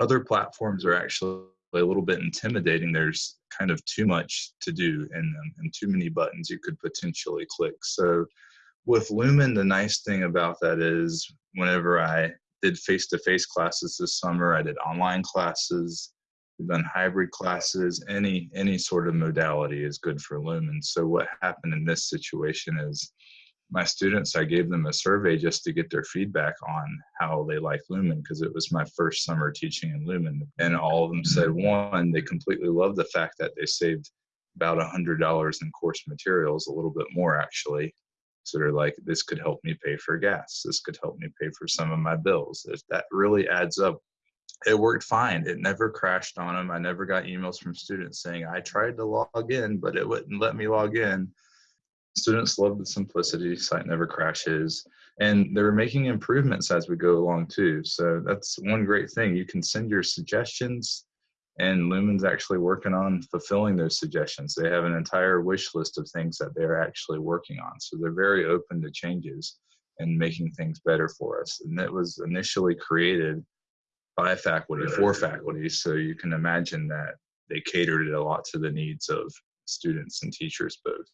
other platforms are actually a little bit intimidating. There's kind of too much to do in them and too many buttons you could potentially click. So with Lumen, the nice thing about that is whenever I did face-to-face classes this summer, I did online classes, we've done hybrid classes, any, any sort of modality is good for Lumen. So what happened in this situation is my students, I gave them a survey just to get their feedback on how they like Lumen because it was my first summer teaching in Lumen. And all of them mm-hmm. said, one, they completely love the fact that they saved about a $100 in course materials, a little bit more actually. So they're like, this could help me pay for gas. This could help me pay for some of my bills. If that really adds up, it worked fine. It never crashed on them. I never got emails from students saying, I tried to log in, but it wouldn't let me log in students love the simplicity site never crashes and they're making improvements as we go along too. So that's one great thing. You can send your suggestions and lumen's actually working on fulfilling those suggestions. They have an entire wish list of things that they're actually working on. So they're very open to changes and making things better for us. And it was initially created by faculty for faculty. So you can imagine that they catered it a lot to the needs of students and teachers both